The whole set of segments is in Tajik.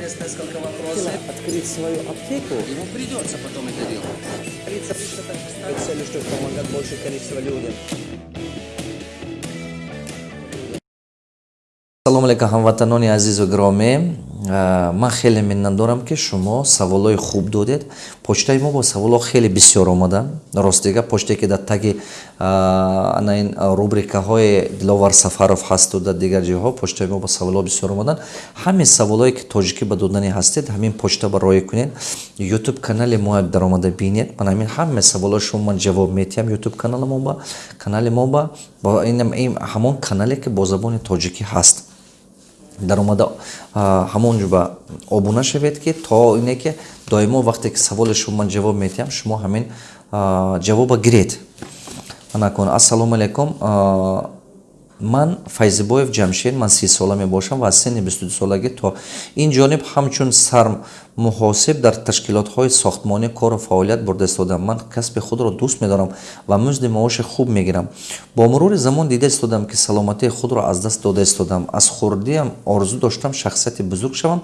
ответить несколько вопросов. Открыть свою аптеку, Ему придется потом это делать. с целью, чтобы помогать большее количество людям. салому алейкум ҳамватанони азизу гиромӣ ман хеле миннат дорам ки шумо саволҳои хуб додед. Почтаи мо бо саволҳо хеле бисёр омадан. Ростига почтае ки дар таги ана ин рубрикаҳои диловар сафаров ҳасту дар дигар ҷойҳо почтаи мо бо саволҳо бисёр омадан. Ҳамин саволҳое ки тоҷикӣ ба додани ҳастед ҳамин почта ба роя кунед ютуб канали мо даромада бинед. Ман ҳамин ҳамаи саволҳои шумо ман ҷавоб метиҳам ютуб канали мо ба канали мо ба ҳамон канале ки бо забони тоҷикӣ ҳаст дар омада ҳамонҷо ба обуна шавед ки то ине ки доимо вақте ки саволи шумо ман ҷавоб метиҳам шумо ҳамин ҷавоба гиред. Анакун ассалому алайкум ман файзибоев ҷамшед ман си сола мебошам ва аз синни бистуду солагӣ то ин ҷониб ҳамчун сармуҳосиб дар ташкилотҳои сохтмонӣ кору фаъолият бурда истодам. Ман касби худро дӯст медорам ва музди маоши хуб мегирам. Бо мурури замон дида истодам ки саломатии худро аз даст дода истодам. Аз хурдиам орзу доштам шахсияти бузург шавам.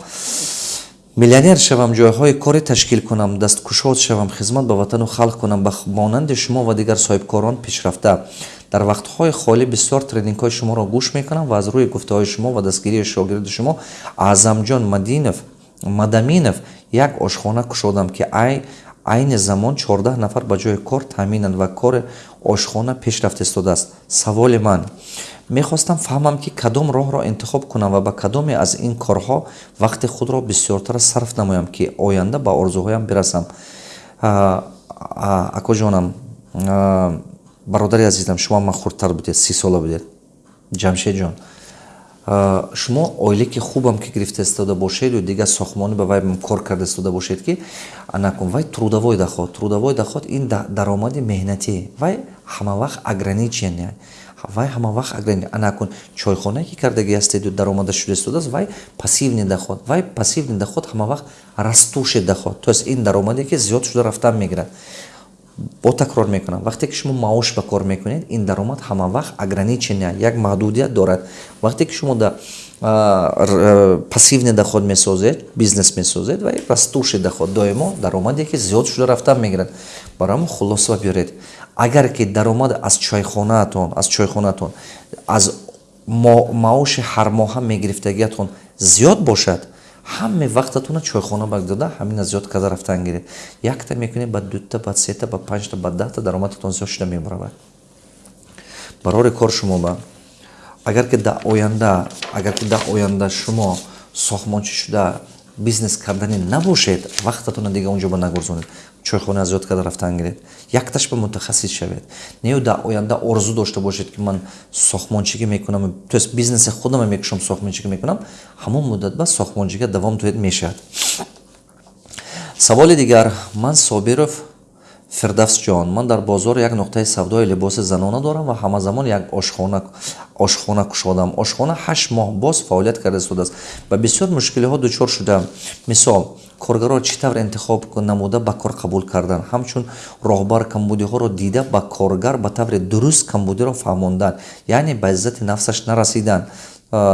Миллионер шавам ҷойҳои коре ташкил кунам дасткушод шавам хизмат ба ватану халқ кунам ба монанди шумо ва дигар соҳибкорон пешрафта дар вақтҳои холӣ бисёр тренингҳои шуморо гӯш мекунам ва аз рӯи гуфтаҳои шумо ва дастгирии шогирди шумо аъзамҷон мадинов мадаминов як ошхона кушодам ки ай айни замон чордаҳ нафар ба ҷои кор таъминанд ва кори ошхона пешрафт истодааст. Саволи ман. Мехостам фаҳмам ки кадом роҳро интихоб кунам ва ба кадоме аз ин корҳо вақти худро бисёртар сарф намоям ки оянда ба орзуҳоям бирасам. Акоҷонам бародари азизам шумо ман хурдтар будед си сола будед. Ҷамшедҷон шумо оилаки хубам ки гирифта истода бошеду дигар сохтмонӣ ба вай кор карда истода бошед ки анакун вай трудовой доход трудовой доход ин даромади меҳнатӣ вай ҳамавақт ограничен вай ҳамавақт ограничен анакун чойхонае ки кардагӣ ҳастеду даромада шуда истодааст вай пассивни доход вай пассивни доход ҳамавақт растуши доход. То есть ин даромаде ки зиёд шуда рафтан мегирад бо такрор мекунам. Вақте ки шумо маош ба кор мекунед ин даромад ҳамавақт ограничения як маҳдудият дорад. Вақте ки шумо да пассивни доход месозед бизнес месозед ва растуши доход доимо даромаде ки зиёд шуда рафтан мегирад. Барои хулоса биёред агар ки даромад аз чойхонаатон аз чойхонаатон аз маоши ҳармоҳа мегирифтагиатон зиёд бошад ҳамаи вақтатона чойхона багдода ҳамина зиёд карда рафтан гиред. Якта мекунед ба дута ба сета ба панҷта ба даҳта даромадатон зиёд шуда мебаравад барори кор шумо ба агар ки дар оянда агар ки дар оянда шумо сохтмончӣ шуда бизнес кардани набошед вақтатона дига унҷо ба нагурзонед чойхона зиёд карда рафтан гиред. Якташ ба мутахассис шавед. Нею дар оянда орзу дошта бошед ки ман сохтмончигӣ мекунам то бизнеси худам мекушам сохтмончигӣ мекунам ҳамон муддат ба сохтмончига давом доед мешавад. Саволи дигар ман собиров фирдавсҷон ман дар бозор як нуқтаи савдои либоси занона дорам ва ҳамазамон як ошхона кушодам. Ошхона ҳашт моҳ боз фаъолият карда истодааст ба бисёр мушкилиҳо дучор шудам. Мисол коргаро чӣ тавр интихоб намуда ба кор қабул кардан. Ҳамчун роҳбар камбудиҳоро дида ба коргар ба таври дуруст камбудиро фаҳмондан яъне ба иззати нафсаш нарасидан.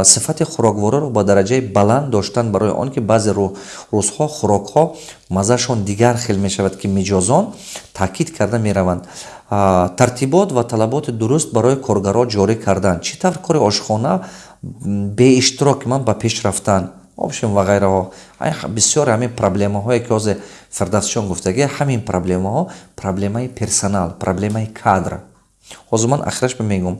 Сифати хӯроквориро ба дараҷаи баланд доштан барои он ки баъзе рӯзҳо хӯрокҳо маззашон дигар хел мешавад ки миҷозон таъкид карда мераванд. Тартибот ва талаботи дуруст барои коргаро ҷорӣ кардан чӣ тавр кори ошхона беиштироки ман ба пеш рафтан обшим ва ғайраҳо. Бисёр ҳамин проблемаҳое ки ҳозир фирдавсҷон гуфтагӣ ҳамин проблемаҳо проблемаи персонал проблемаи кадр. Ҳозир ман ахираш мегӯм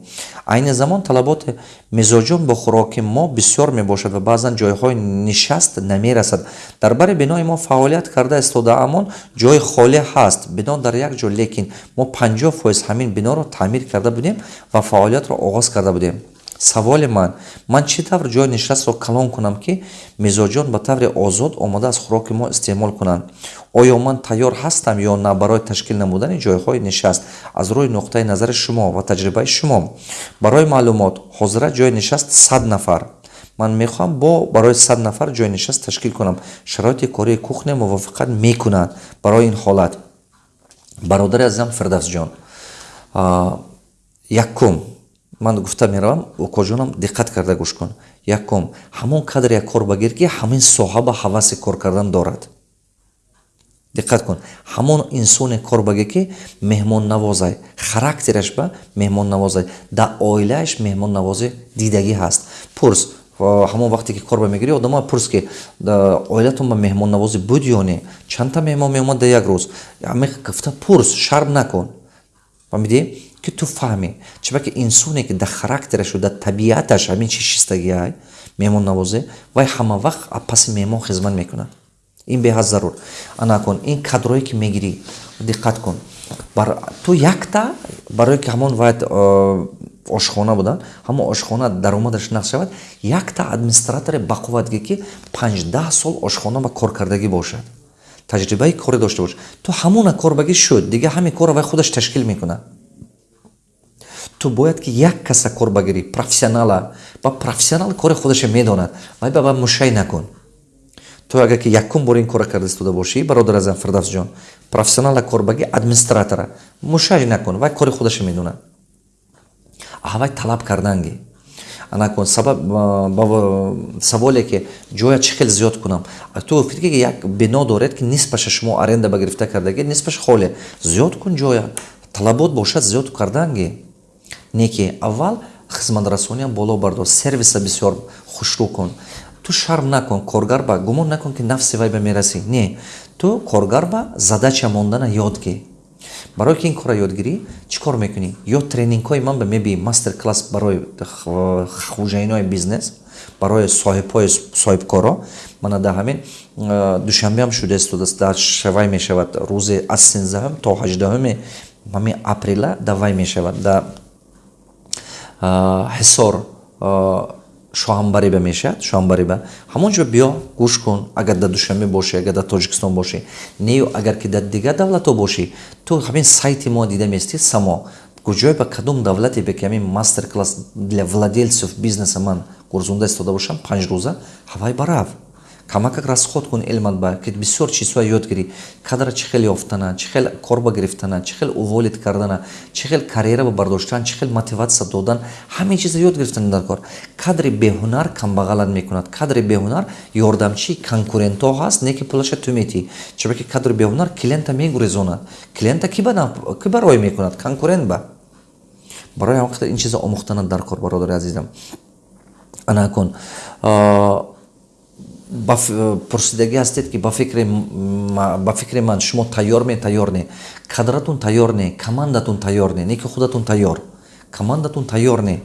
айни замон талаботи мизоҷон бо хӯроки мо бисёр мебошад ва баъзан ҷойҳои нишаст намерасад. Дар бари бинои мо фаъолият карда истодаамон ҷои холӣ ҳаст. Бино дар як ҷо лекин мо панҷоҳ фоиз ҳамин биноро таъмир карда будем ва фаъолиятро оғоз карда будем саволи ман. Ман чӣ тавр ҷои нишастро калон кунам ки мизоҷон ба таври озод омада аз хӯроки мо истеъмол кунанд? Оё ман тайёр ҳастам ё на барои ташкил намудани ҷойҳои нишаст аз рӯи нуқтаи назари шумо ва таҷрибаи шумо? Барои маълумот ҳозира ҷои нишаст сад нафар. Ман мехоҳам бо барои сад нафар ҷои нишаст ташкил кунам. Шароити кории кухня мувофиқат мекунад барои ин ҳолат. Бародари азизам фирдавсҷон якум ман гуфта меравам окоҷонам диққат карда гӯш кун якум ҳамон кадр як кор багир ки ҳамин соҳа ба ҳаваси кор кардан дорад. Диққат кун. Ҳамон инсоне корбаге ки меҳмоннавозай характераш ба меҳмоннавозай дар оилааш меҳмоннавозӣ дидагӣ ҳаст. Пурс ҳамон вақте ки корба мегирӣ одамо пурс ки оилатон ба меҳмоннавозӣ буд ё не? Чандта меҳмон меомад дар як рӯз? Гуфта пурс шарм накун фаҳмидӣ ки ту фаҳмӣ чаба ки инсоне ки дар характерашу дар табиаташ ҳамин чи шистагиай меҳмоннавозӣ вай ҳама вақт паси меҳмон хизмат мекунад. Ин беҳад зарур. Ана кун ин кадрое ки мегирӣ диққат кун. Ту якта барое ки ҳамон вайт ошхона буда ҳамон ошхона даромадаш нақс шавад якта администратори бақувватге ки панҷдаҳ сол ошхона ба коркардагӣ бошад. Таҷрибаи коре дошта бош. Ту ҳамона корбагӣ шуд дига ҳамин корро вай худаш ташкил мекунад ту бояд ки як каса кор багирӣ профессионала ба профессионал кори худаша медонад вай ба ба мушай накун. Ту агар ки якум бор ин кора карда истода бошӣ бародар азам фирдавсҷон профессионала корбаги администратора мушаҷ накун вай кори худаша медонад. Вай талаб карданги. Анакун сабаб саволе ки ҷоя чӣ хел зиёд кунам? Ту гуфтӣ ки як бино доред ки нисбаша шумо аренда ба гирифта кардаги нисбаш холе зиёд кун ҷоя талабот бошад зиёд карданги не ки аввал хизматрасониам боло бардор сервиса бисёр хушрӯ кун. Ту шарм накун коргар ба гумон накун ки нафси вай ба мерасӣ не ту коргар ба задача мондана ёд гӣ барое ки ин корро ёдгирӣ чӣ кор мекунӣ? Ё тренингҳои ман ба мебии мастер класс барои хуҷаинои бизнес барои соҳибҳои соҳибкоро мана дар ҳамин душанбеам шуда истодааст дар шавай мешавад. Рӯзи аз сенздаҳум то ҳаҷдаҳуми ҳамин апрела дар вай мешавад. Дар ҳисор шоҳанбариба мешавад шоҳанбариба ҳамон ҷо биё гӯш кун агар дар душанбе бошӣ агар дар тоҷикистон бошӣ нею агар ки дар дигар давлатҳо бошӣ ту ҳамин сайти мо дида мести само куҷое ба кадом давлате бе ки ҳамин мастер класс для владельцев бизнеса ман гурзонда истода бошам панҷрӯза ҳавай барав камакак расход кун илмат ба ки бисёр чизҳоя ёд гирӣ. Кадра чӣ хел ёфтана чӣ хел корба гирифтана чӣ хел уволид кардана чӣ хел карьера бардоштан чӣ хел мотиватсия додан ҳамин чиза ёд гирифтани дар кор. Кадри беҳунар камбағалат мекунад. Кадри беҳунар ёрдамчии конкурентҳо ҳаст не ки пулаша ту метӣ чаба ки кадри беҳунар клиента мегурезонад. Клиента ки барои мекунад? Конкурент ба. Барои ҳам вақта ин чиза омӯхтана дар кор бародари азизам. Ана кун пурсидагӣ ҳастед ки ба фикри ман шумо тайёр ме тайёр не. Кадратун тайёр не командатун тайёр не не ки худатун тайёр. Командатун тайёр не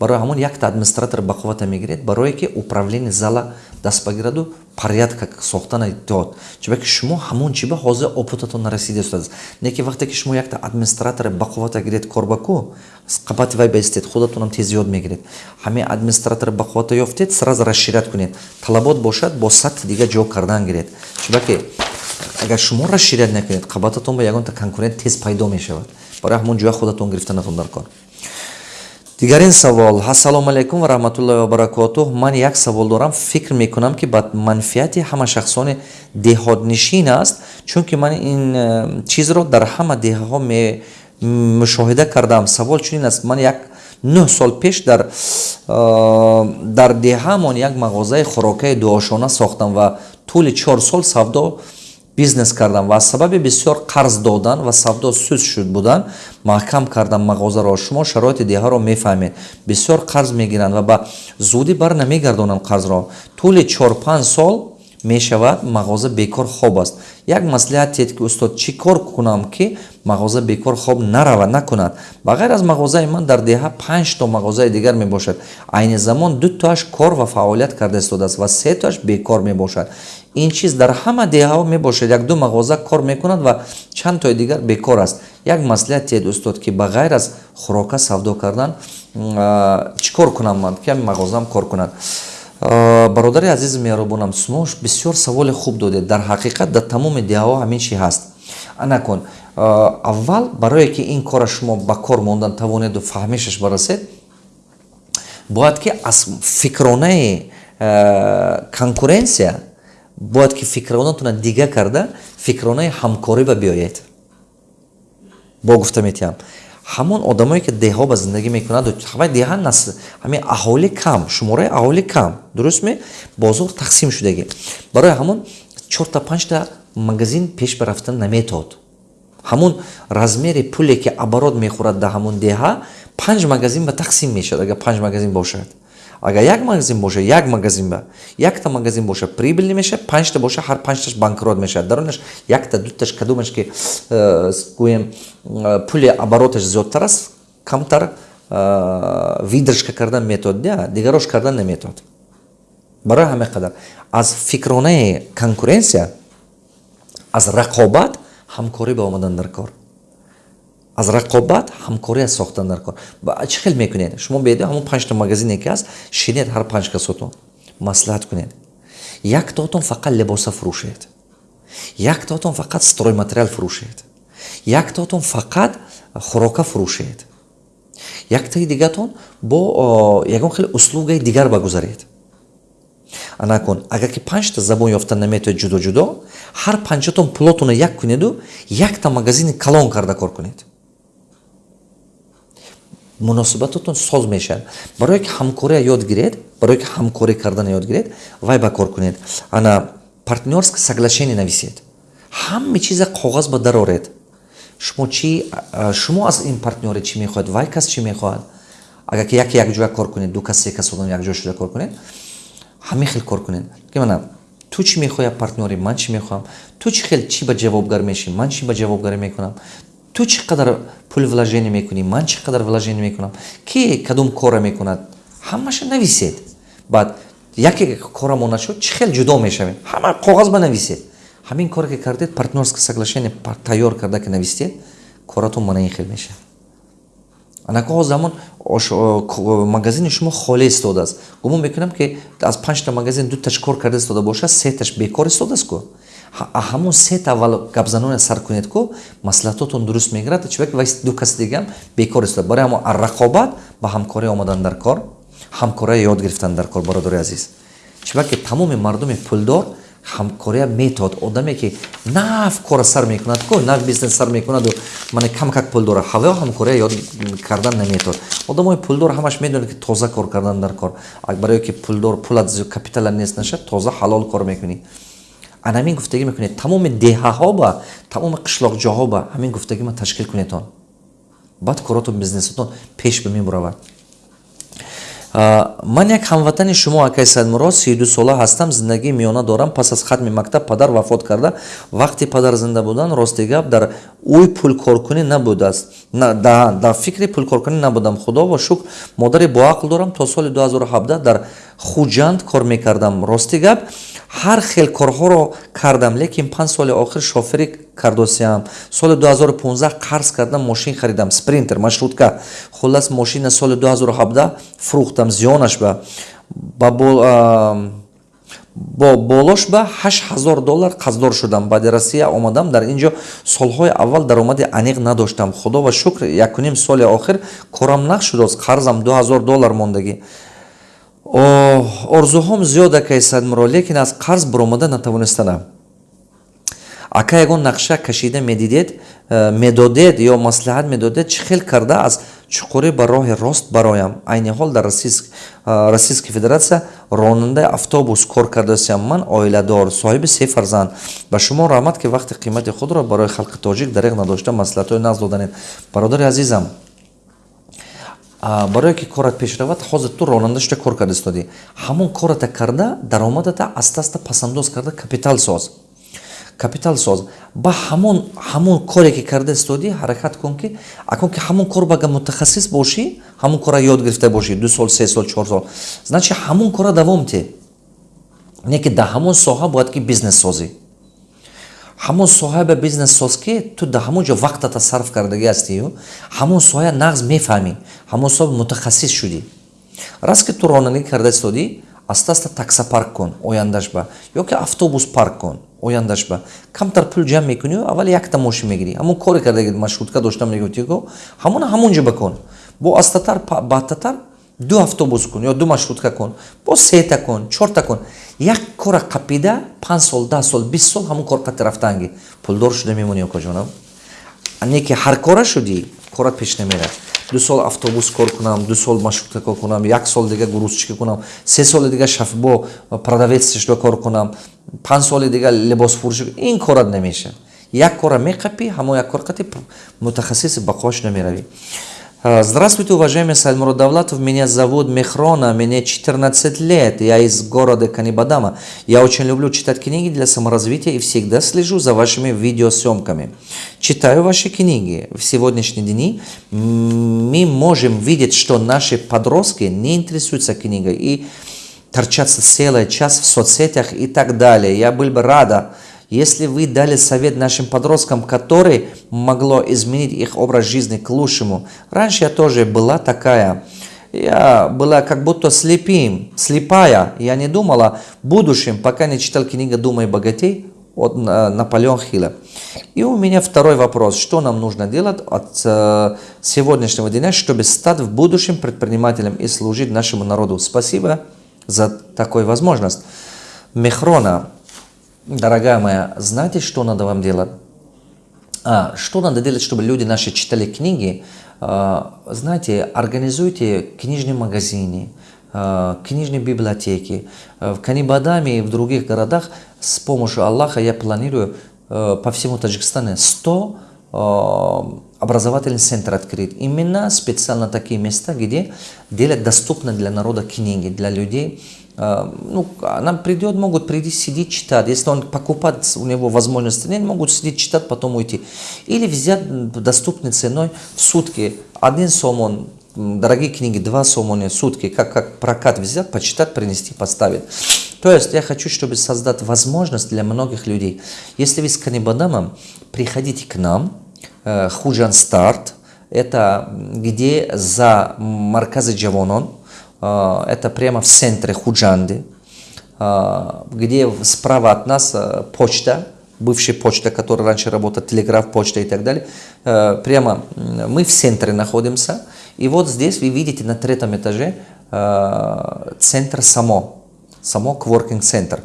барои ҳамон якта администратор ба қуввата мегиред барое ки управление зала даст ба гираду порядка сохтана иттиҳод чиба ки шумо ҳамон чиба ҳозир опытатон нарасида истодааст не ки вақте ки шумо якта администратор ба қуввата гиред корбаку қабати вай баистед худатонам тез ёд мегиред. Ҳамин администратор ба қуввата ёфтед сразу расширят кунед. Талабот бошад бо сатҳи дига ҷо кардан гиред. Чиба ки агар шумо расширят накунед қабататон ба ягонта конкурент тез пайдо мешавад. Барои ҳамон ҷоя худатон гирифтанатон дар кор дигарин савол. Ассалому алайкум ва раҳматуллои вабаракотуҳ ман як савол дорам. Фикр мекунам ки ба манфиати ҳама шахсони деҳотнишин аст чунки ман ин э, чизро дар ҳама деҳаҳо мушоҳида кардаам савол чунин аст. Ман як нӯҳ сол пеш дар э, дар деҳаамон як мағозаи хӯрокаи дуошона сохтам ва тӯли чор сол савдо бизнес кардам ва аз сабаби бисёр қарз додан ва савдо суст шуд будан маҳкам кардам мағозаро шумо шароити деҳаро мефаҳмед. Бисёр қарз мегиранд ва ба зудӣ бар намегардонанд қарзро. Тӯли чор-панҷ сол мешавад мағоза бекор хоб аст. Як маслиҳатед ки устод чӣ кор кунам ки мағоза бекор хоб наравад накунад? Ба ғайр аз мағозаи ман дар деҳа панҷто мағозаи дигар мебошад. Айни замон дутоаш кор ва фаъолият карда истодааст ва сетоаш бекор мебошад ин чиз дар ҳама деҳаҳо мебошад якду мағоза кор мекунад ва чандтои дигар бекор аст. Як маслиҳатед устод ки ба ғайр аз хӯрока савдо кардан чӣ кор кунам ман? Ки ҳамин мағозаам кор кунад. Бародари азизи меҳрубонам шумо бисёр саволи хуб додед. Дар ҳақиқат дар тамоми деҳаҳо ҳамин чи ҳаст? Анакун аввал барое ки ин кора шумо ба кор мондан тавонеду фаҳмишаш барасед бояд ки аз фикронаи конкуренсия бояд ки фикронатона дига карда фикронаи ҳамкорӣ ба биёед. Бо гуфта метиҳам. Ҳамон одамое ки деҳо ба зиндагӣ мекунаду ҳамаи деҳа насл ҳамин аҳоли кам шумораи аҳоли кам. Дурустме бозор тақсим шудагӣ. Барои ҳамон чорта панҷта магазин пеш ба рафтан наметод. Ҳамун размери пуле ки оборот мехӯрад дар ҳамун деҳа панҷ магазин ба тақсим мешавад агар панҷ магазин бошад агар як магазин боша як магазин ба якта магазин боша прибилни мешавад панҷта боша ҳар панҷташ банкрот мешавад. Дарунаш якта дуташ кадомаш ки э, гӯем э, пули обороташ зиёдтар аст камтар э, видршка кардан метод дигарош кардан наметод барои ҳама қадар. Аз фикронаи конкуренсия аз рақобат ҳамкорӣ ба омадан дар кор аз рақобат ҳамкория сохтан дар кор. Чӣ хел мекунед? Шумо беди ҳамон панҷта магазине ки аст шинед ҳар панҷ касотон маслиҳат кунед. Яктаотон фақат либоса фурӯшед. Яктаотон фақат стройматериал фурӯшед. Яктаотон фақат хӯрока фурӯшед. Яктаи дигатон бо ягон хеле услугаи дигар багузаред. Анакун агар ки панҷта забон ёфта наметоед ҷудо ҷудо ҳар панҷатон пулотонро як кунеду якта магазини калон карда кор кунед муносибатотон соз мешавад барое ки ҳамкория ёд гиред барое ки ҳамкорӣ кардана ёд гиред вай ба кор кунед. Ана партнерско соглашение нависед. Ҳама чиза коғаз ба дароред шумо чи шумо аз ин партнёре чӣ мехоҳед? Вай кас чӣ мехоҳад? Агар ки яке якҷоя кор кунед ду кас се кас одам якҷоя шуда кор кунед ҳамин хел кор кунед. Мана ту чӣ мехоҳӣ партнёри ман чӣ мехоҳам? Ту чӣ хел чӣ ба ҷавобгар мешӣ ман чӣ ба ҷавобгарӣ мекунам ту чӣ қадар пул вложение мекунӣ? Ман чӣ қадар вложение мекунам? Ки кадом кора мекунад? Ҳамаша нависед. Баъд яке кора монад шуд чӣ хел ҷудо мешавем ҳама коғаз ба нависед. Ҳамин коре ки кардед партнерско соглашение тайёр карда ки навистед коратон мана ин хел мешавад анако замон магазини шумо холе истодааст. Гумон мекунам ки аз панҷта магазин дуташ кор карда истода бошад сеташ бекор истодааст ку ҳамон сет аввал гапзаноне сар кунед ку маслиҳатотон дуруст мегирад чӣбаки вай ду каси дигам бекор истод. Барои ҳамон рақобат ба ҳамкорӣ омадан дар кор ҳамкория ёд гирифтан дар кор бародари азиз. Чӯбаки тамоми мардуми пулдор ҳамкория метод одаме ки нав кора сар мекунад ку нав бизнес сар мекунаду мане кам как пул дора ҳаво ҳамкория ёд кардан наметод одамои пулдор ҳамаш медонад ки тоза кор кардан дар кор. Барое ки пулдор пулат капитала нест нашад тоза ҳалол кор мекунӣ ан ҳамин гуфтагӣ мекунед. Тамоми деҳаҳо ба тамоми қишлоқҷоҳо ба ҳамин гуфтагӣ ма ташкил кунедтон баъд коротон бизнесатон пеш бимебуравад ман як ҳамватани шумо акай садмурод сиду сола ҳастам зиндагии миёна дорам. Пас аз хатми мактаб падар вафот карда. Вақти падар зинда будан рости гап дар ӯй пулкоркунӣ набудааст дар фикри пулкоркунӣ набудам. Худо ва шукр. Модари боақл дорам. То соли 2017 дар хуҷанд кор мекардам. Рости гап ҳар хел корҳоро кардам лекин панҷ соли охир шоферӣ кардосиам. Соли 2015 қарз кардам мошин харидам. Спринтер маршрутка хулас мошина соли 2017 фурӯхтам зиёнаш ба бо болош ба 8000 доллар қаздор шудам. Баъди россия омадам. Дар ин ҷо солҳои аввал даромади аниқ надоштам. Худо ва шукр якуним соли охир корам нақ шудааст қарзам 2000 доллар мондагӣ. Орзуҳом зиёд акай садмуро лекин аз қарз баромада натавонистанам ака ягон нақша кашида медидед э, медодед ё маслиҳат медодед чӣ хел карда? Аз чуқурӣ ба роҳи рост бароям. Айни ҳол дар российская федератсия ронандаи автобус кор кардаастам ман оиладор соҳиби се фарзанд. Ба шумо раҳмат ки вақти қимати худро барои халқи тоҷик дариқ надошта маслиҳатҳои нағз доданед бародари азизам барое ки корат пеш равад ҳозир ту ронанда шуда кор карда истодӣ ҳамон кората карда даромадата аста аста пасандоз карда капитал соз капитал соз ба ҳамон ҳамон коре ки карда истодӣ ҳаракат кун ки акун ки ҳамон кор бага мутахассис бошӣ ҳамон кора ёд гирифта бошӣ ду сол се сол чор сол. Значи ҳамон кора давом те. Не ки дар ҳамон соҳа бояд ки бизнес созӣ. Ҳамон соҳа ба бизнес соз ки ту да ҳамон ҷо вақтата сарф кардагӣ ҳастию ҳамон соҳа нағз мефаҳмӣ. Ҳамон соҳа мутахассис шудӣ. Раст ки ту ронагӣ карда истодӣ аста аста такса парк кун ояндаш ба ё ки автобус парк кун ояндаш ба. Камтар пул ҷамъ мекунию аввал якта мошин мегирӣ. Ҳамон коре кардаги маршрутка доштам мегуфтиго ҳамона ҳамон ҷо бакун бо астатар баъдтатар ду автобус кун ё ду маршрутка кун бо сета кун чорта кун. Як кора қапида панҷ сол даҳ сол бист сол ҳамон кор қати рафтанги. Пулдор шуда мемонӣ окоҷонам не ки ҳар кора шудӣ корат пеш намерад ду сол автобус кор кунам ду сол маршрутка кор кунам як сол дига грузчика кунам се соли дига шафбо продавецшда кор кунам панҷ соли дига либосфурӯши ин корат намешавад. Як кора меқапӣ ҳамон як кор қати мутахассиси ба кош намеравӣ Здравствуйте, уважаемый Сальмурод Давлатов. Меня зовут Мехрона, мне 14 лет. Я из города Канибадама. Я очень люблю читать книги для саморазвития и всегда слежу за вашими видеосъемками. Читаю ваши книги. В сегодняшние дни мы можем видеть, что наши подростки не интересуются книгой и торчатся целый час в соцсетях и так далее. Я был бы рада, если вы дали совет нашим подросткам, который могло изменить их образ жизни к лучшему. Раньше я тоже была такая. Я была как будто слепым, слепая. Я не думала в будущем, пока не читал книгу «Думай богатей» от Наполеона Хилла. И у меня второй вопрос. Что нам нужно делать от э, сегодняшнего дня, чтобы стать в будущем предпринимателем и служить нашему народу? Спасибо за такую возможность. Мехрона, Дорогая моя, знаете, что надо вам делать? А, что надо делать, чтобы люди наши читали книги? А, знаете, организуйте книжные магазины, а, книжные библиотеки. А, в Канибадаме и в других городах с помощью Аллаха я планирую а, по всему Таджикистану 100 а, образовательный центр открыть. Именно специально такие места, где делать доступно для народа книги, для людей, ну, нам придет, могут прийти, сидеть, читать. Если он покупает, у него возможности нет, могут сидеть, читать, потом уйти. Или взять доступной ценой в сутки один сомон, дорогие книги, два сомона в сутки, как, как прокат взять, почитать, принести, поставить. То есть я хочу, чтобы создать возможность для многих людей. Если вы с Канибадамом, приходите к нам, э, Худжан Старт, это где за Марказы Джавонон, а, это прямо в центре Худжанды, а, где справа от нас а, почта, бывшая почта, которая раньше работала, телеграф, почта и так далее. Прямо мы в центре находимся. И вот здесь вы видите на третьем этаже центр само, само кворкинг-центр.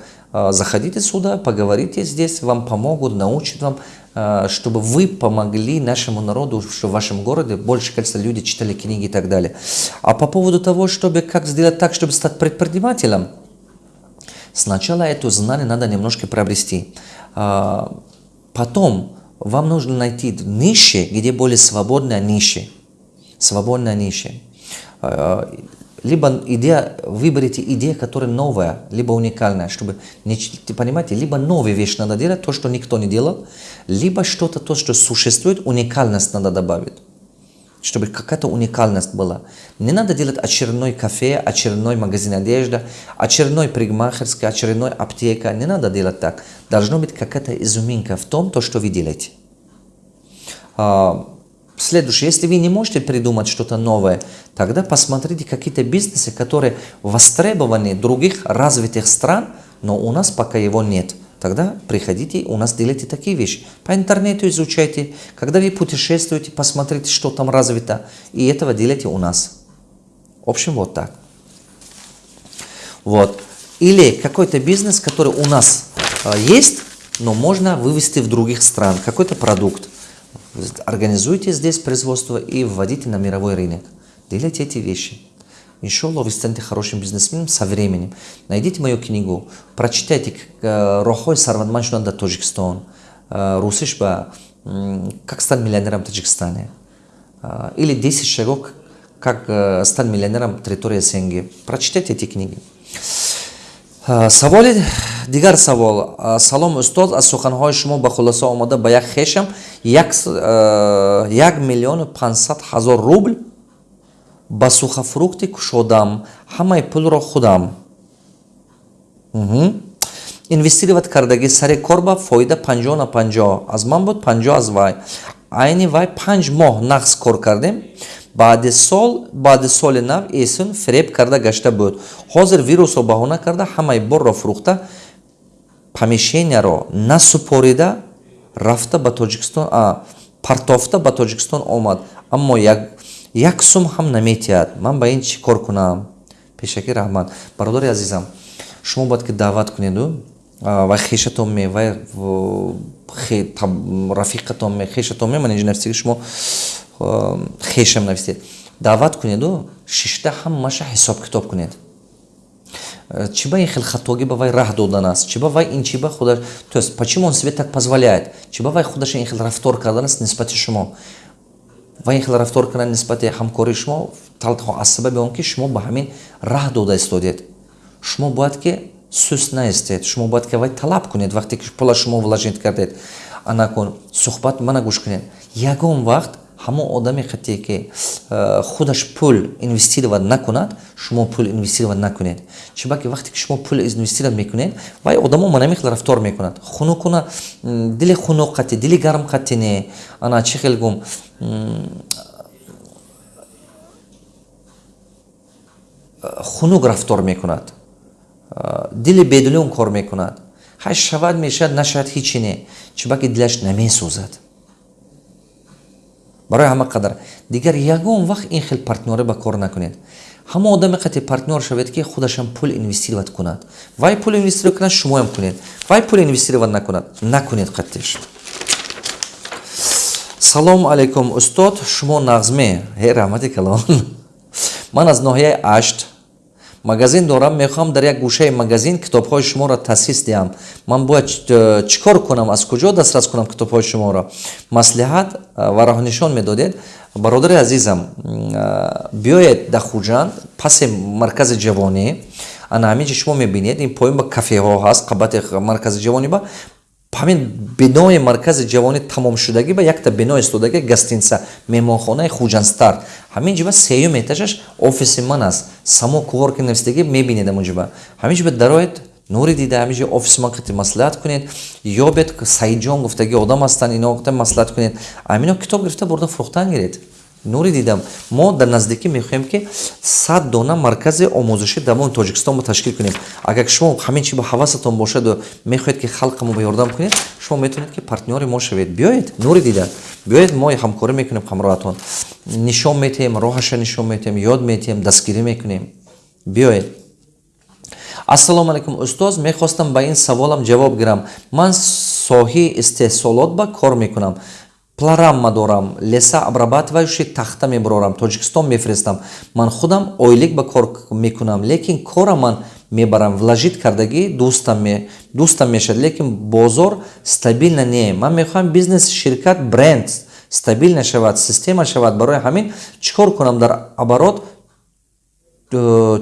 Заходите сюда, поговорите здесь, вам помогут, научат вам Э, чтобы вы помогли нашему народу, что в вашем городе больше количество людей читали книги и так далее. А по поводу того, чтобы как сделать так, чтобы стать предпринимателем, сначала это знание надо немножко приобрести. Э, потом вам нужно найти ниши, где более свободная ниша. Свободная ниша. Либо идея, выберите идею, которая новая, либо уникальная, чтобы, не, понимаете, либо новую вещь надо делать, то, что никто не делал, либо что-то, то, что существует, уникальность надо добавить чтобы какая-то уникальность была. Не надо делать очередной кафе, очередной магазин одежды, очередной пригмахерский, очередной аптека. Не надо делать так. Должна быть какая-то изюминка в том, то, что вы делаете. А, Следующее, если вы не можете придумать что-то новое, тогда посмотрите какие-то бизнесы, которые востребованы других развитых стран, но у нас пока его нет. Тогда приходите, у нас делайте такие вещи. По интернету изучайте. Когда вы путешествуете, посмотрите, что там развито. И этого делайте у нас. В общем, вот так. Вот. Или какой-то бизнес, который у нас э, есть, но можно вывести в других стран. Какой-то продукт. Организуйте здесь производство и вводите на мировой рынок. Делайте эти вещи. Иншаллах, вы станете хорошим бизнесменом со временем. Найдите мою книгу, прочитайте э, «Рохой Сарванманшуна да Таджикистан», э, «Русишба. Как стать миллионером в Таджикистане» э, или «10 шагов, как стать миллионером в территории СНГ». Прочитайте эти книги. Саволи дигар савол. Салом устод аз суханҳои шумо ба хулоса омада ба як хешам? Як миллиону пансад ҳазор рубл ба сухафрукти кушодам. Ҳамаи пулро худам. Инвестировать кардагӣ сари кор ба фоида панҷоҳ на панҷоҳ. Аз ман буд панҷоҳ аз вай. Айни вай панҷ моҳ нақс кор кардем баъди сол баъди соли нав эсн фиреб карда гашта буд. Ҳозир вирусро баҳона карда ҳамаи борро фурӯхта помешенияро насупорида рафта ба тоҷикистон партофта ба тоҷикистон омад. Аммо як сум ҳам наметиҳад. Ман ба ин чӣ кор кунам? Пешакӣ раҳмат. Бародари азизам шумо бояд ки даъват кунеду вай хешатон ме вай рафиқатон ме хешатон ме ман инҷинерсиги шумо хешам нависед даъват кунеду шишта ҳамаша ҳисоб китоб кунед чи ба ин хел хатоги ба вай раҳ додан аст? Чи ба вай ин чи ба худаш? То есть почему он себе так позволяет чи ба вай худаша ин хел рафтор кардан аст нисбати шумо? Ва ин хел рафтор кардан нисбати ҳамкории шумо? Талхо аз сабаби он ки шумо ба ҳамин раҳ дода истодед. Шумо бояд ки суст наистед. Шумо бояд ки вай талаб кунед вақте ки пула шумо вложит кардед. Анакун суҳбат мана гӯш кунед. Ягон вақт ҳамон одаме қатие ки э, худаш пул инвестировать накунад шумо пул инвестировать накунед. Чибаки вақте ки шумо пул инвестировать мекунед вай одамо манами хел рафтор мекунад. Хунукуна дили хунук қати дили гарм қати не. Ана чи хел гум? Хунук рафтор мекунад. Дили бедилун кор мекунад. Ҳай шавад мешавад нашавад ҳичи не. Чибаки дилаш намесӯзад барои ҳама қадар. Дигар ягон вақт ин хел партнёрӣ ба кор накунед. Ҳама одаме қати партнёр шавед ки худашам пул инвестировать кунад. Вай пул инвестировать кунад шумоям кунед. Вай пул инвестировать накунад накунед қатиш салом алейкум устод. Шумо нағзме? Ҳе раҳмати калон. Ман аз ноҳияи ашт магазин дорам мехоҳам дар як гӯшаи магазин китобҳои шуморо таъсис диҳам. Ман бояд чӣ кор кунам аз куҷо дастрас кунам китобҳои шуморо? Маслиҳат ва роҳнишон медодед. Бародари азизам биёед дар хуҷанд паси маркази ҷавонӣ. Ана ҳамин ҷи шумо мебинед ин поин ба кафеҳо ҳаст қабати маркази ҷавонӣ ба ҳамин бинои маркази ҷавонӣ тамомшудагӣ ба якта бино истодаги гостинса меҳмонхонаи хуҷанстар. Ҳамин ҷиба сеюм этажаш офиси ман аст. Само куворки навистагӣ мебинед амон ҷиба. Ҳамин ҷиба дароед нури дида ҳамин ҷо офиси ман қити маслиҳат кунед. Ёбед саидҷон гуфтаги одам ҳастанд ино маслиҳат кунед. Амино китоб гирифта бурда фурӯхтан гиред нури дидам. Мо дар наздикӣ мехоҳем ки сад дона маркази омӯзишӣ дар мои тоҷикистон мо ташкил кунем. Агар шумо ҳамин чи ба ҳавасатон бошаду мехоҳед ки халқамо ба ёрдам кунед шумо метавонед ки партнёри мо шавед. Биёед нури дида. Биёед мо ҳамкорӣ мекунем ҳамроҳатон нишон метиҳем роҳаша нишон метиҳем ёд метиҳем дастгирӣ мекунем. Биёед. Ассалому алайкум устоз мехостам ба ин саволам ҷавоб гирам. Ман соҳии истеҳсолот ба кор мекунам пларамма дорам леса обрабатывающий тахта мебарорам тоҷикистон мефиристам ман худам ойлик ба кор мекунам лекин кора ман мебарам. Вложит кардагӣ дӯстам мешавад. Лекин бозор стабилна не ман мехоҳам бизнес ширкат бренд стабилна шавад система шавад. Барои ҳамин чӣ кор кунам дар оборот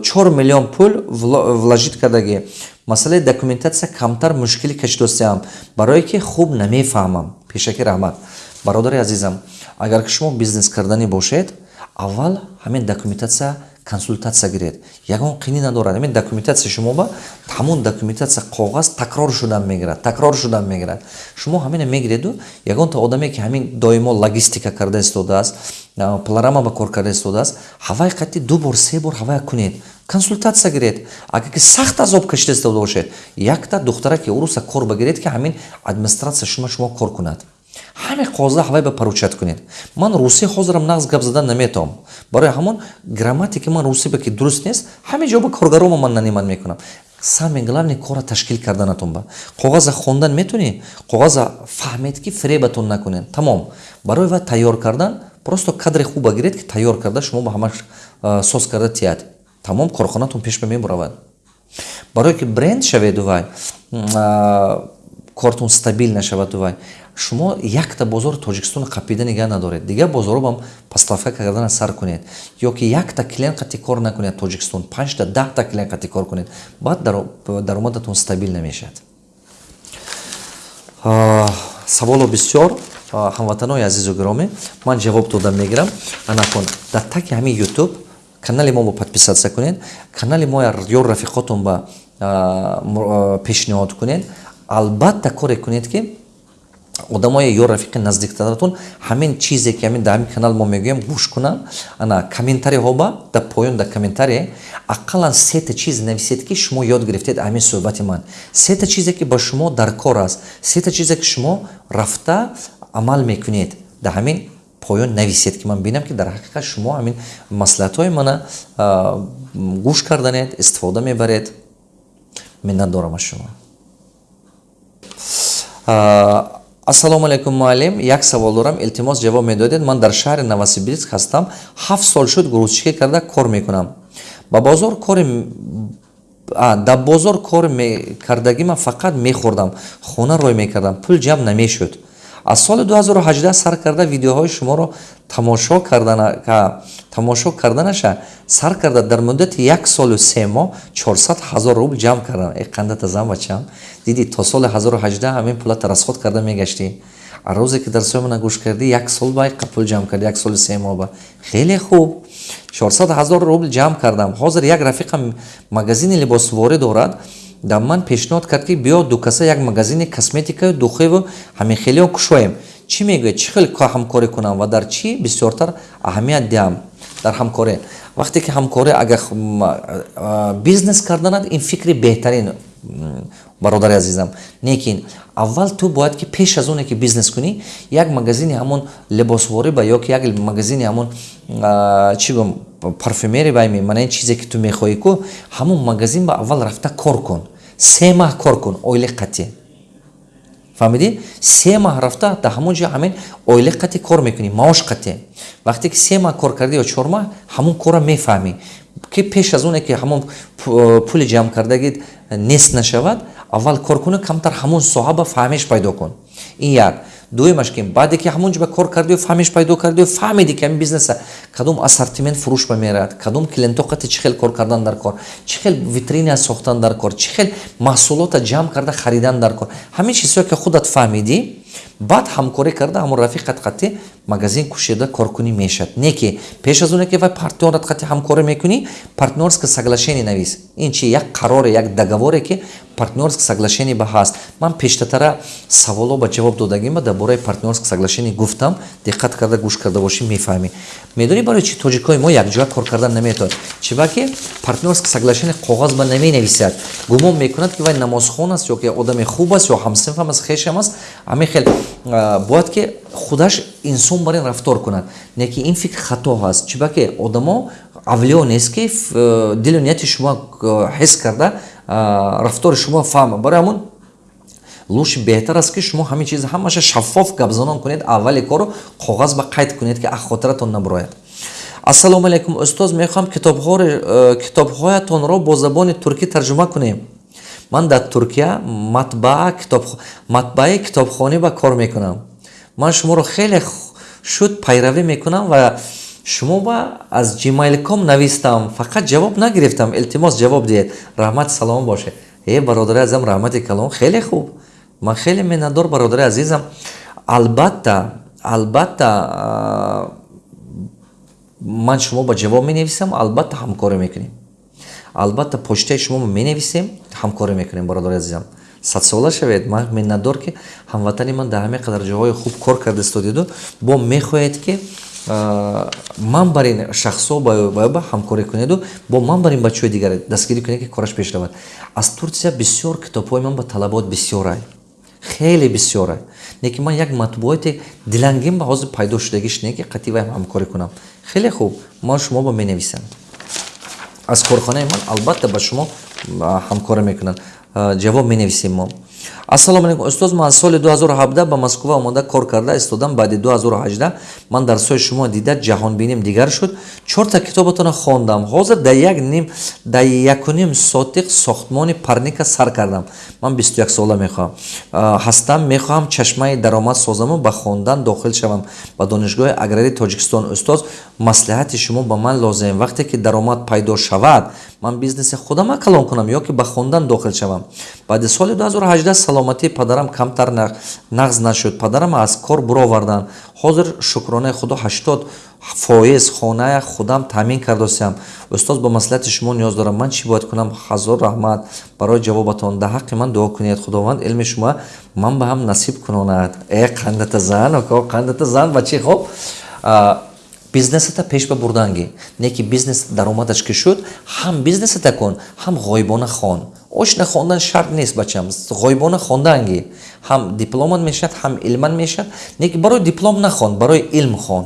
чор миллион пул вложит кардагӣ. Масъалаи документатсия камтар мушкилӣ кашидостаам барое ки хуб намефаҳмам. Пешаки раҳмат бародари азизам агар шумо бизнес карданӣ бошед аввал ҳамин документатсия консултатсия гиред. Ягон қинӣ надорад? Ҳамин документатсия шумо ба ҳамон документатсия коғаз такрор шудан мегирад такрор шудан мегирад. Шумо ҳамина мегиреду ягонта одаме ки ҳамин доимо логистика карда истодааст пларама ба кор карда истодааст ҳавай қатӣ ду бор се бор ҳавая кунед. Консултатсия гиред. Агар ки сахт азоб кашида истода бошед якта духтара ки уруса кор багиред ки ҳамин администратсия шумо шумо кор кунад ҳамин қоза ҳавай ба паручат кунед. Ман русӣ ҳозирам нағз гап задан наметавам. Барои ҳамон грамматики ман русӣ ба ки дуруст нест ҳамин ҷо ба коргарома ман нанимат мекунам. Саме главни кора ташкил карданатон ба. Коғаза хондан метунӣ коғаза фаҳмед ки фребатон накунед. Тамом. Барои ва тайёр кардан просто кадри хуба гиред ки тайёр карда шумо ба ҳамаш соз карда тияд тамом корхонатон пеш ба мебуравад барое ки бренд шаведу вай кортон стабил нашаваду вай шумо якта бозори тоҷикистони қапида нигаҳ надоред. Дигар бозоробам поставка кардана сар кунед. Ё ки якта клиент қати кор накунед тоҷикистон панҷта даҳта клиент қати кор кунед баъд даромадатон стабил намешавад. Саволо бисёр ҳамватанои азизу гиромӣ ман ҷавоб дода мегирам. Анакун дар таки ҳамин ютуб канали мо бо подписатсия кунед канали мо ё рафиқотон ба пешниҳод кунед. Албатта коре кунед ки одамое ё рафиқи наздиктаратон ҳамин чизе ки ҳамин дар ҳамин канал мо мегӯем гӯш кунанд ана комментариҳо ба дар поён дар комментарие ақаллан сета чиз нависед ки шумо ёд гирифтед ҳамин суҳбати ман сета чизе ки ба шумо дар кор аст. Сета чизе ки шумо рафта амал мекунед. Дар ҳамин поён нависед ки ман бинам ки дар ҳақиқат шумо ҳамин маслиҳатҳои мана гӯш карданед истифода мебаред. Миннат дорам аз шумо ассалому алайкум муаллим. Як савол дорам? Илтимос ҷавоб медодед. Ман дар шаҳри новосибирск ҳастам ҳафт сол шуд грузчикӣ карда кор мекунам. Ба бозор кори дар бозор кор кардагима фақат мехӯрдам. Хона рой мекардам. Пул ҷамъ намешуд аз соли 2018 сар карда видеоҳои шуморо тамошо карданаша сар карда дар муддати як солу се моҳ 400 ҳазор рубл ҷамъ кардам э қандата зан бачам дидӣ то соли 2018 ҳамин пулата расход карда мегаштӣ рӯзе ки дарсои мана гӯш кардӣ як сол ба пул ҷамъ кардӣ як соли се моҳ ба. Хеле хуб! 400 ҳазор рубл ҷамъ кардам. Ҳозир як рафиқам магазини либосворӣ дорад дар ман пешниҳод кард ки биё дукаса як магазини косметикаю духеву ҳамин хелион кушоем. Чӣ мегӯяд? Чӣ хел ҳамкорӣ кунам ва дар чӣ бисёртар аҳамият диҳам дар ҳамкорӣ вақте ки ҳамкорӣ агар бизнес карданад ин фикри беҳтарин бародари азизам. Лекин аввал ту бояд ки пеш аз оне ки бизнес кунӣ як магазини ҳамон либосворӣ ба ёки як магазини ҳамон чӣ гум парфюмери байми мана ин чизе ки ту мехоҳӣ ку ҳамон магазин ба аввал рафта кор кун се маҳ кор кун оили қатӣ. Фаҳмидӣ? Се маҳ рафта дар ҳамон ҷо ҳамин оили қатӣ кор мекунӣ маош қатӣ. Вақте ки се маҳ кор кардӣ ё чор маҳ ҳамон корро мефаҳмӣ. Ки пеш аз оне ки ҳамон пули ҷамъ кардагид нест нашавад аввал кор кунӣ камтар ҳамон соҳа ба фаҳмиш пайдо кун. Ин як дуюмаш ки баъде ки ҳамон ҷо ба кор кардию фаҳмиш пайдо кардию фаҳмиди ки ҳамин бизнеса кадом ассортимент фурӯш ба меравад кадом клиенто қати чӣ хел кор кардан дар кор чӣ хел витрина сохтан дар кор чӣ хел маҳсулота ҷамъ карда харидан дар кор. Ҳамин чизҳое ки худат фаҳмидӣ баъд ҳамкорӣ карда ҳамон рафиқат қатӣ магазин кушида коркунӣ мешад не ки пеш аз оне ки вай партнёрат қатӣ ҳамкорӣ мекунӣ партнёрско соглашение навис. Ин чи як қароре як договоре ки партнёрско соглашение ба ҳаст. Ман пештатара саволо ба ҷавоб додагима дар бораи партнёрско соглашение гуфтам. Диққат карда гӯш карда бошӣ мефаҳмӣ. Медонӣ барои чи тоҷикҳои мо якҷоя кор кардан наметавад? Чи ба ки партнёрско соглашение коғаз ба наменависад. Гумон мекунад ки вай намозхон аст ё ки одами хуб аст ё ҳамсинфам аст хешам аст ҳамин хел бояд ки худаш инсон бар ин рафтор кунад. Неки ин фикр хато ҳаст. Чи ба ки одамо авлиё нест ки дилу нияти шумо ҳис карда рафтори шумо фаҳма барои ҳамон луши беҳтар аст ки шумо ҳамин чиз ҳамаша шаффоф гапзанон кунед аввали кору коғаз ба қайд кунед ки хотиратон набурояд ассалому алайкум устоз мехоҳам китобҳоятонро бо забони туркӣ тарҷума кунем ман дар туркия матбаи китобхонӣ ба кор мекунам. Ман шуморо хеле шуд пайравӣ мекунам ва шумо ба аз gmail.com навистам. Фақат ҷавоб нагирифтам. Илтимос ҷавоб диҳед раҳмати салом бошед э бародари азизам раҳмати калом. Хеле хуб. Ман хеле миннатдор бародари азизам. Албатта албатта ман шумо ба ҷавоб менависам. Албатта ҳамкорӣ мекунем албатта почтаи шумо менависем ҳамкорӣ мекунем бародари азизам. Садсола шавед ман миннатдор ки ҳамватани ман дар ҳаме қадар ҷоҳои хуб кор карда истодиду бо мехоҳед ки ман бар ин шахсо ба ҳамкорӣ кунеду бо ман бар ин бачаҳои дигар дастгирӣ кунед ки кораш пеш равад аз турсия бисёр китобҳои ман ба талабот бисёрай. Хеле бисёрай. Неки ман як матбуоти дилангим ба ҳозир пайдо шудагӣ шунед ки қатъи вай ҳамкорӣ кунам. Хеле хуб ман шумо ба менависам аз корхонаи ман албатта ба шумо ҳамкорӣ мекунанд. Ҷавоб менависем мо ассалому алайкум устоз ман соли 2017 ба москва омода кор карда истодам. Баъди 2018 ман дарсҳои шумо дида ҷаҳонбиним дигар шуд. Чорта китобатонро хондам. Ҳозир дар як ним дар якуним сотиқ сохтмони парника сар кардам. Ман 21 сола мехоҳам. Ҳастам мехоҳам чашмаи даромад созаму ба хондан дохил шавам. Ба донишгоҳи аграрии тоҷикистон устоз маслиҳати шумо ба ман лозим. Вақте ки даромад пайдо шавад ман бизнеси худама калон кунам ё ки ба хондан дохил шавам. Баъди соли 2018 саломатии падарам камтар нағз нашуд. Падарам аз кор буроварданд. Ҳозир шукронаи худо 80 фоиз хоная худам таъмин кардаостиам устоз ба маслиҳати шумо ниёз дорам. Ман чӣ бояд кунам? Ҳазор раҳмат. Барои ҷавобатон дар ҳаққи ман дуо кунед худованд илми шумо ман ба ҳам насиб кунонад. Э қандата зан око қандата зан ба чӣ хоб бизнесата пеш ба бурданги не ки бизнес даромадаш ки шуд ҳам бизнесата кун ҳам ғоибона хон. Ошна хондан шарт нест бачам. Ғоибона хонданги ҳам дипломат мешавад ҳам илман мешавад. Не ки барои диплом нахон барои илм хон.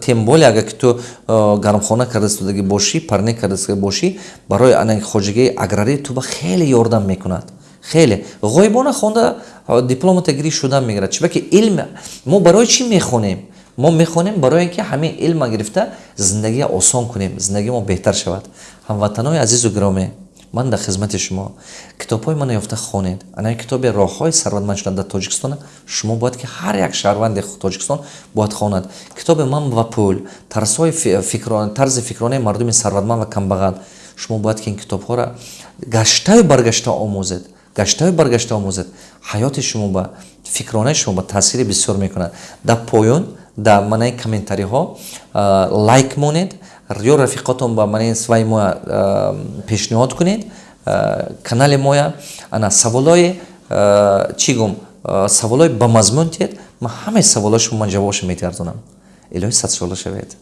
Тем более агар ки ту гармхона кардаистодагӣ бошӣ парне кардаистодагӣ бошӣ барои хоҷагии аграрӣ ту ба хеле ёрдам мекунад. Хеле. Ғоибона хонда дипломата гирӣ шуда мегирад. Чибаки илм мо барои чӣ мехонем мо мехонем барои ин ки ҳамин илма гирифта зиндагия осон кунем зиндагии мо беҳтар шавад. Ҳамватанои азизу гиромӣ ман дар хизмати шумо китобҳои мана ёфта хонед. Анаи китоби роҳҳои сарватманд шудан дар тоҷикистон шумо бояд ки ҳар як шаҳрванди тоҷикистон бояд хонад. Китоби ман ва пул тарзҳои тарзи фикронаи мардуми сарватманд ва камбағал. Шумо бояд ки ин китобҳоро гаштаю баргашта омӯзед гаштаю баргашта омӯзед. Ҳаёти шумо ба фикронаи шумо ба таъсири бисёр мекунад. Дар поён дар манаи комментариҳо лайк монед ё рафиқотон ба манаи сваи моя пешниҳод кунед. Канали моя ана саволои чӣ гум саволои ба мазмун тиед ман ҳамаи саволои шумо ман ҷавобашо метиардонам илоҳи садшола шавед